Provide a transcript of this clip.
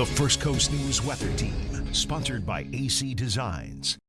The First Coast News Weather Team, sponsored by AC Designs.